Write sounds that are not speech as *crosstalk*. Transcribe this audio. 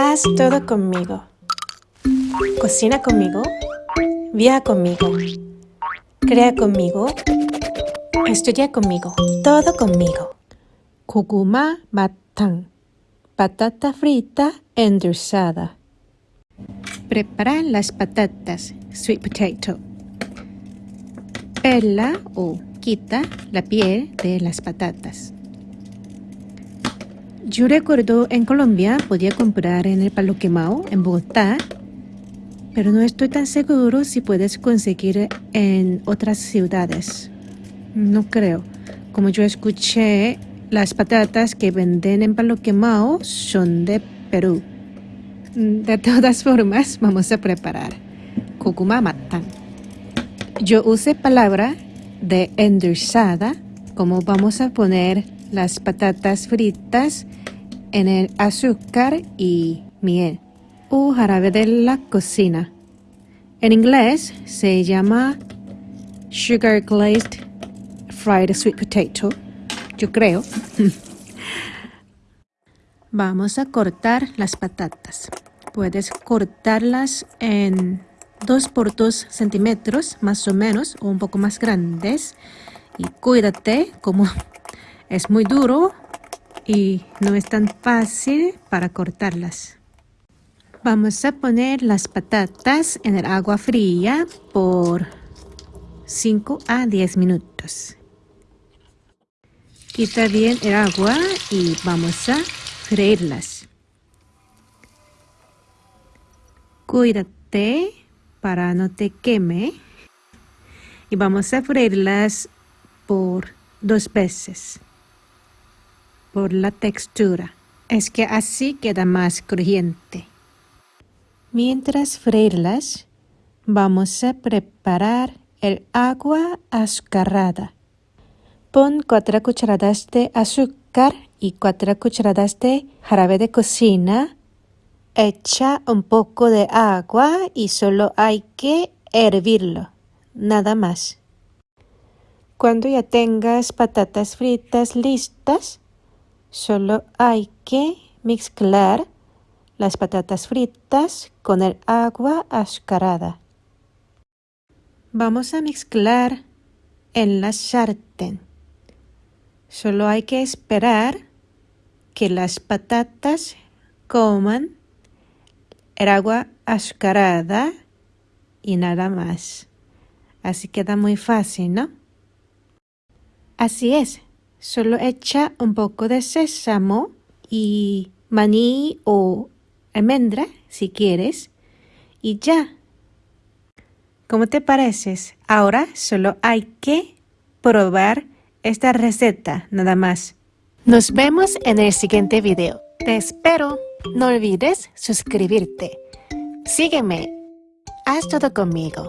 Haz todo conmigo. Cocina conmigo. Viaja conmigo. Crea conmigo. Estudia conmigo. Todo conmigo. Kuguma matang. Patata frita endulzada. Prepara las patatas. Sweet potato. Pela o quita la piel de las patatas. Yo recuerdo en Colombia podía comprar en el Palo Quemao, en Bogotá, pero no estoy tan seguro si puedes conseguir en otras ciudades. No creo. Como yo escuché, las patatas que venden en Palo Quemao son de Perú. De todas formas, vamos a preparar matan. Yo usé palabra de endulzada, como vamos a poner las patatas fritas en el azúcar y miel o jarabe de la cocina. En inglés se llama sugar glazed fried sweet potato, yo creo. *laughs* Vamos a cortar las patatas. Puedes cortarlas en 2 por 2 centímetros más o menos o un poco más grandes y cuídate como es muy duro y no es tan fácil para cortarlas. Vamos a poner las patatas en el agua fría por 5 a 10 minutos. Quita bien el agua y vamos a freírlas. Cuídate para no te queme. Y vamos a freírlas por dos veces por la textura. Es que así queda más crujiente. Mientras freírlas, vamos a preparar el agua azucarada. Pon 4 cucharadas de azúcar y 4 cucharadas de jarabe de cocina. Echa un poco de agua y solo hay que hervirlo, nada más. Cuando ya tengas patatas fritas listas, Solo hay que mezclar las patatas fritas con el agua azucarada. Vamos a mezclar en la sartén. Solo hay que esperar que las patatas coman el agua azucarada y nada más. Así queda muy fácil, ¿no? Así es. Solo echa un poco de sésamo y maní o almendra si quieres y ya. ¿Cómo te pareces? Ahora solo hay que probar esta receta nada más. Nos vemos en el siguiente video. Te espero. No olvides suscribirte. Sígueme. Haz todo conmigo.